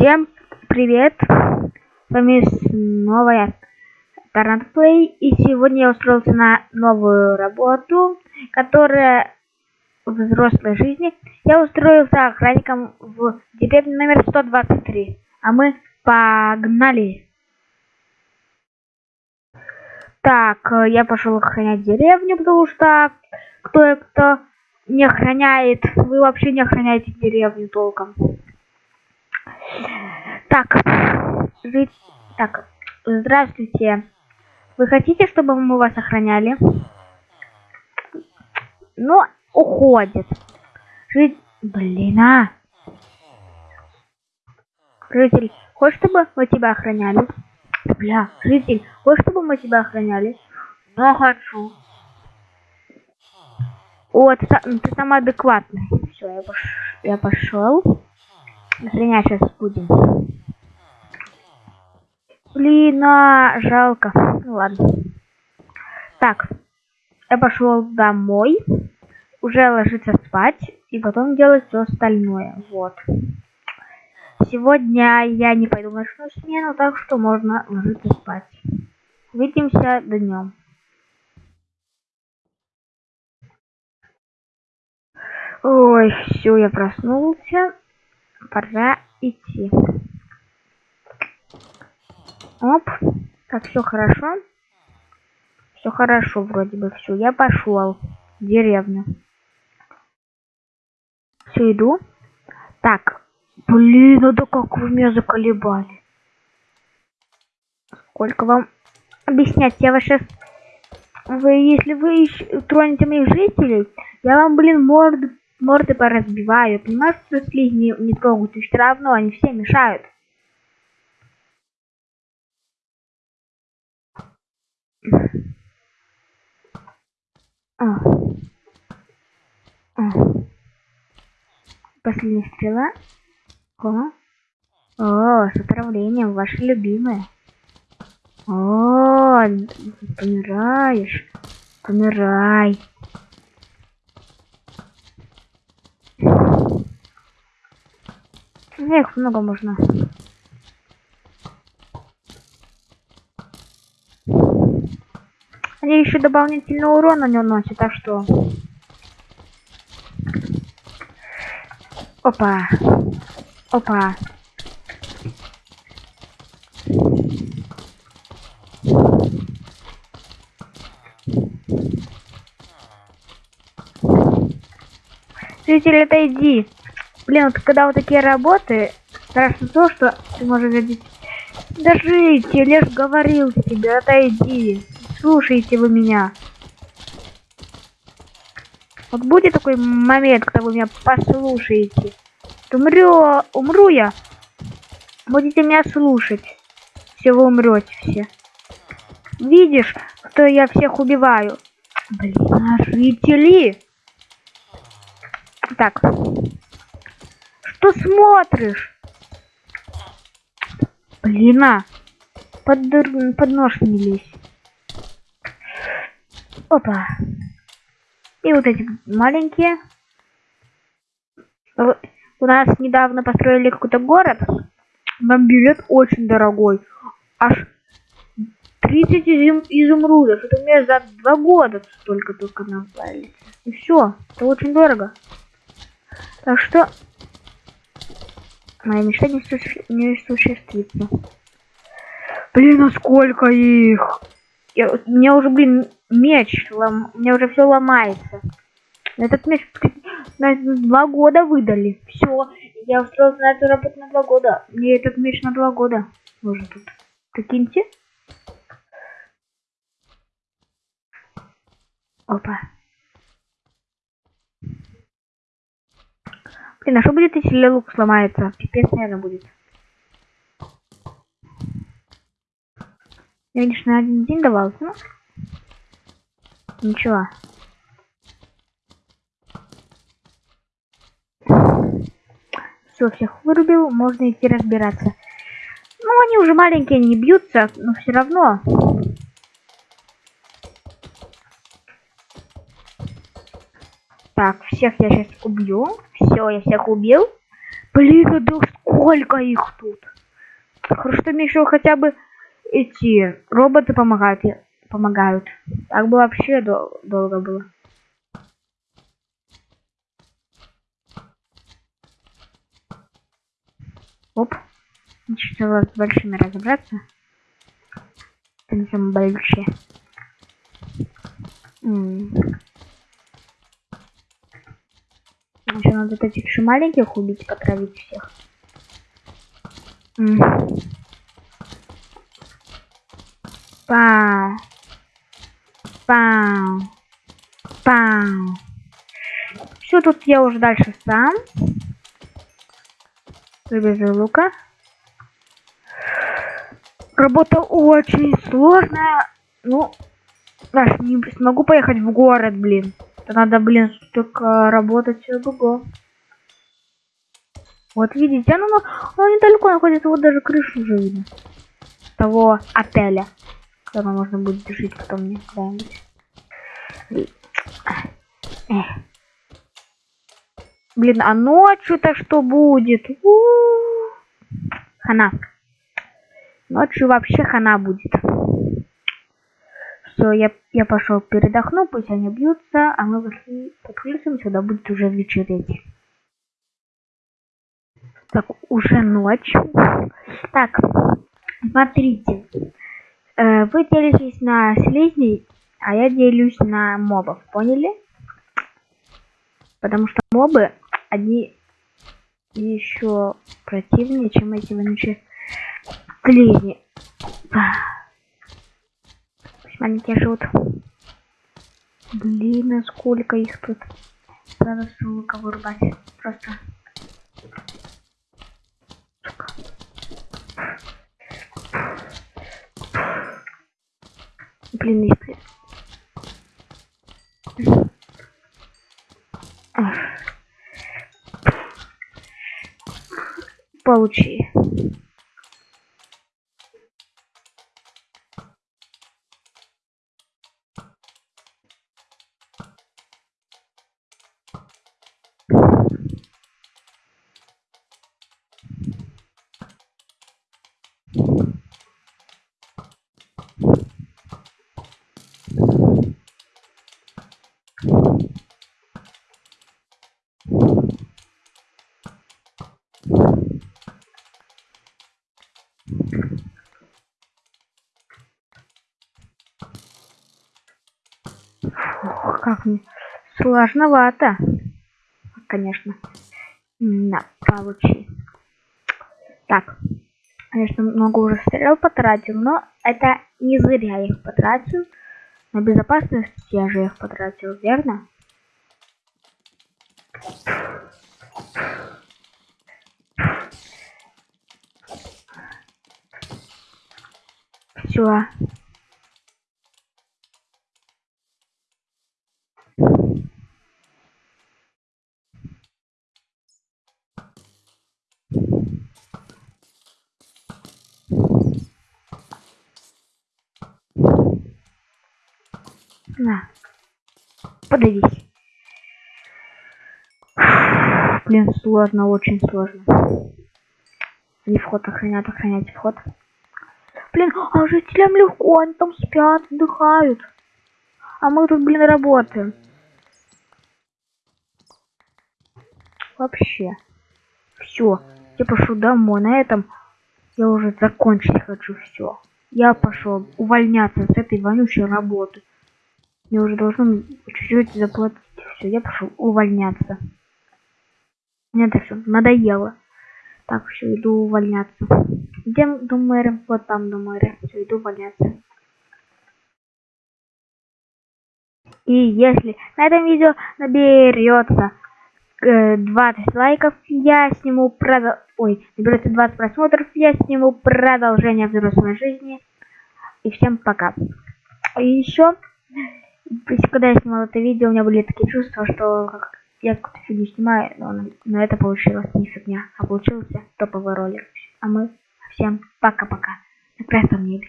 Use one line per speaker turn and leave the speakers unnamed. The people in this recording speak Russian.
Всем привет! С вами снова я, Тарант Плей, и сегодня я устроился на новую работу, которая в взрослой жизни. Я устроился охранником в деревне номер 123, а мы погнали! Так, я пошел охранять деревню, потому что кто-кто не охраняет, вы вообще не охраняете деревню толком. Так, жить... Так, здравствуйте. Вы хотите, чтобы мы вас охраняли? Ну, уходит. Жить... Блин, а! Житель, хочешь, чтобы мы тебя охраняли? Бля, житель, хочешь, чтобы мы тебя охраняли? Да, хочу. О, ты, ты самый адекватный. Все, я, пош... я пошел. Охренять сейчас будем. Блин, а, жалко. Ну ладно. Так, я пошел домой. Уже ложиться спать. И потом делать все остальное. Вот. Сегодня я не пойду в ночную смену, так что можно ложиться спать. Увидимся днем. Ой, все, я проснулся пора идти. Оп. Так, все хорошо. Все хорошо, вроде бы все. Я пошел в деревню. Все, иду. Так. Блин, ну да как вы меня заколебали. Сколько вам объяснять? Я вас сейчас... Вы, если вы тронете моих жителей, я вам, блин, морду морды поразбиваю. Понимаешь, что слизни не трогают, и все равно они все мешают. А. А. Последняя стрела. О. О, с отравлением, ваши любимые. О, помираешь. Помирай. Эх, много можно. Они еще дополнительный урон на нем носят, так что... Опа. Опа. Зритель, отойди. Блин, вот когда вот такие работы, страшно то, что ты можешь видеть. Держите, лишь говорил тебе, отойди. Слушайте вы меня. Вот будет такой момент, когда вы меня послушаете. Умрю, умру я. Будете меня слушать. Все вы умрете все. Видишь, что я всех убиваю? Блин, жители. Так. Что смотришь? Блин, а. Под, под нож не лезь. Опа. И вот эти маленькие. У нас недавно построили какой-то город. Нам билет очень дорогой. Аж 30 изум изумрудов. Это мне за два года столько-только нам дали. И все. Это очень дорого. Так что моя мечта не, суще... не осуществится. Блин, а сколько их? Я, меня уже, блин, меч, лом... меня уже все ломается. Этот меч на два года выдали. Все, я устроился на эту работу на два года. Мне этот меч на два года нужен тут. Прикиньте. Опа. Блин, а что будет, если лук сломается? Пипец, наверное, будет. Я, конечно, на один день давал, ну. Ничего. Все, всех вырубил, можно идти разбираться. Ну, они уже маленькие, не бьются, но все равно. Так, всех я сейчас убью. Все, я всех убил. Блин, да сколько их тут. Хорошо, мне еще хотя бы эти роботы помогают. Помогают. Так бы вообще дол долго было. Оп. Начала с большими разобраться. Там большие. Еще надо этих еще маленьких убить, потравить всех. Пау. Пау. Пау. Все, тут я уже дальше сам. Выбежу лука. Работа очень сложная. Ну, Аж не смогу поехать в город, блин. Это надо, блин, только работать все другое. Вот видите, оно, оно недалеко находится, вот даже крышу уже видно. Того отеля. Когда можно будет жить потом мне куда-нибудь. Блин, а ночью-то что будет? У -у -у. Хана. Ночью вообще хана будет. Все, я, я пошел передохну, пусть они бьются, а мы вышли под крыльцем, сюда будет уже вечереть. Так, уже ночь. Так, смотрите. Э, вы делитесь на слизней, а я делюсь на мобов, поняли? Потому что мобы, они еще противнее, чем эти вонючие слизни маленькие живут. Блин, а сколько их тут. Надо с вырубать. Просто. Блин, если... Получи. Как сложновато. Конечно. На, получи. Так. Конечно, много уже стрел потратил, но это не зря их потратил. На безопасность я же их потратил, верно? Все. На. Подавись. Блин, сложно, очень сложно. Не вход охранять, охранять вход. Блин, а жителям легко, они там спят, отдыхают. А мы тут, блин, работаем. Вообще. Все. Я пошел домой. На этом я уже закончить хочу все. Я пошел увольняться с этой вонючей работы. Мне уже должно чуть-чуть заплатить. Все, я пошел увольняться. Мне это все надоело. Так, все, иду увольняться. Где до мэра? Вот там до мэра. Все, иду увольняться. И если на этом видео наберется э, 20 лайков, я сниму продол... Ой, наберется 20 просмотров, я сниму продолжение взрослой жизни. И всем пока. И еще когда я снимал это видео, у меня были такие чувства, что я какую-то фигню снимаю, но, но это получилось не фигня, а получился топовый ролик. А мы всем пока-пока. На красном небе.